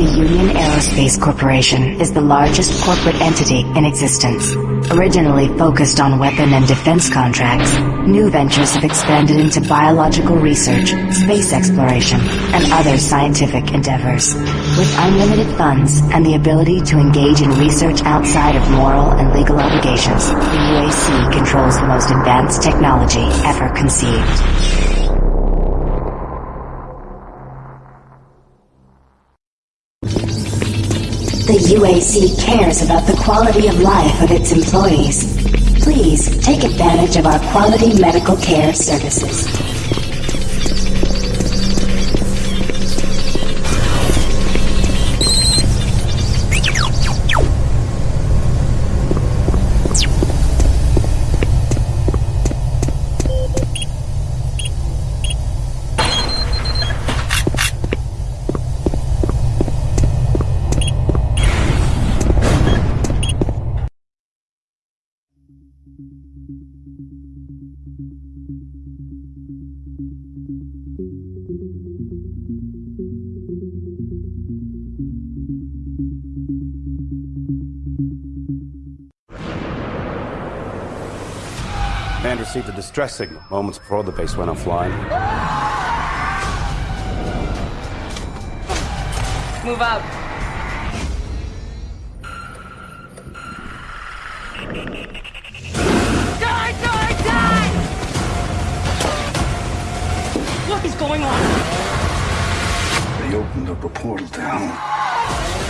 The Union Aerospace Corporation is the largest corporate entity in existence. Originally focused on weapon and defense contracts, new ventures have expanded into biological research, space exploration, and other scientific endeavors. With unlimited funds and the ability to engage in research outside of moral and legal obligations, the UAC controls the most advanced technology ever conceived. The UAC cares about the quality of life of its employees. Please take advantage of our quality medical care services. Man received a distress signal moments before the base went offline. Move out. Opened up a portal to hell.